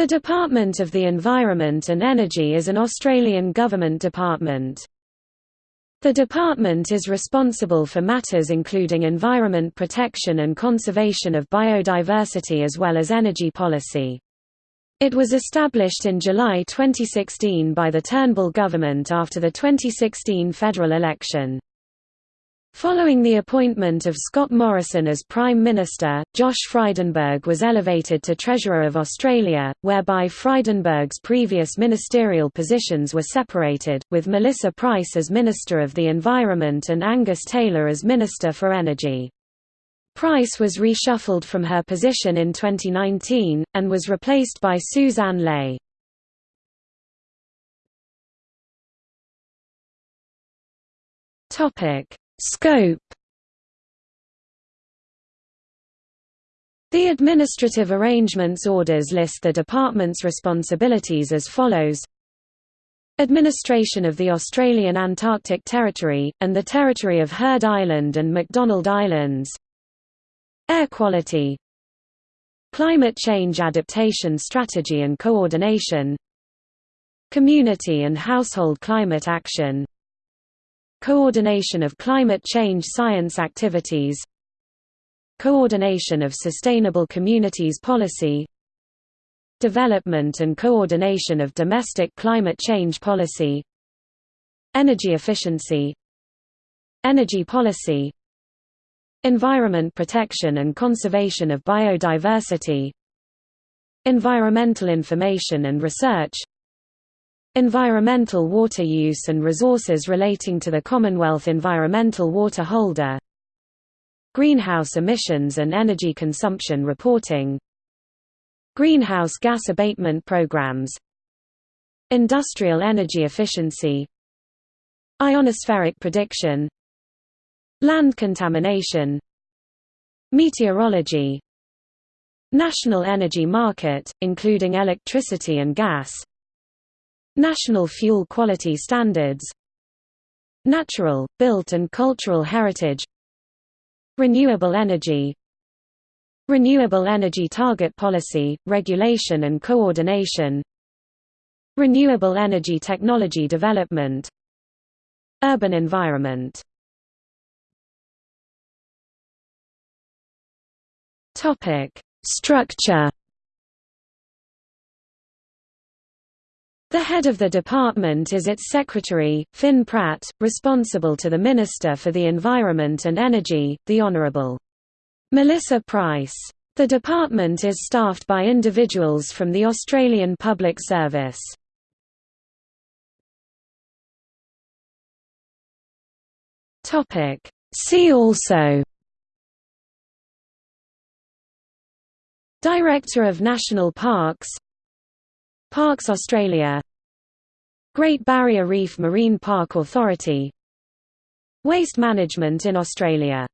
The Department of the Environment and Energy is an Australian government department. The department is responsible for matters including environment protection and conservation of biodiversity as well as energy policy. It was established in July 2016 by the Turnbull government after the 2016 federal election. Following the appointment of Scott Morrison as Prime Minister, Josh Frydenberg was elevated to Treasurer of Australia, whereby Frydenberg's previous ministerial positions were separated, with Melissa Price as Minister of the Environment and Angus Taylor as Minister for Energy. Price was reshuffled from her position in 2019, and was replaced by Sussan Ley. Topic Scope. The Administrative Arrangements Orders list the department's responsibilities as follows. Administration of the Australian Antarctic Territory, and the territory of Heard Island and McDonald Islands. Air quality. Climate change adaptation strategy and coordination. Community and household climate action Coordination of climate change science activities. Coordination of sustainable communities policy. Development and coordination of domestic climate change policy. Energy efficiency. Energy policy. Environment protection and conservation of biodiversity. Environmental information and research Environmental water use and resources relating to the Commonwealth Environmental Water Holder. Greenhouse emissions and energy consumption reporting. Greenhouse gas abatement programs. Industrial energy efficiency. Ionospheric prediction. Land contamination. Meteorology. National energy market, including electricity and gas National Fuel Quality Standards. Natural, built and cultural heritage. Renewable energy. Renewable Energy Target Policy, Regulation and Coordination. Renewable Energy Technology Development. Urban Environment. Structure The head of the department is its secretary, Finn Pratt, responsible to the Minister for the Environment and Energy, the Honourable Melissa Price. The department is staffed by individuals from the Australian Public Service. See also Director of National Parks Parks Australia Great Barrier Reef Marine Park Authority. Waste management in Australia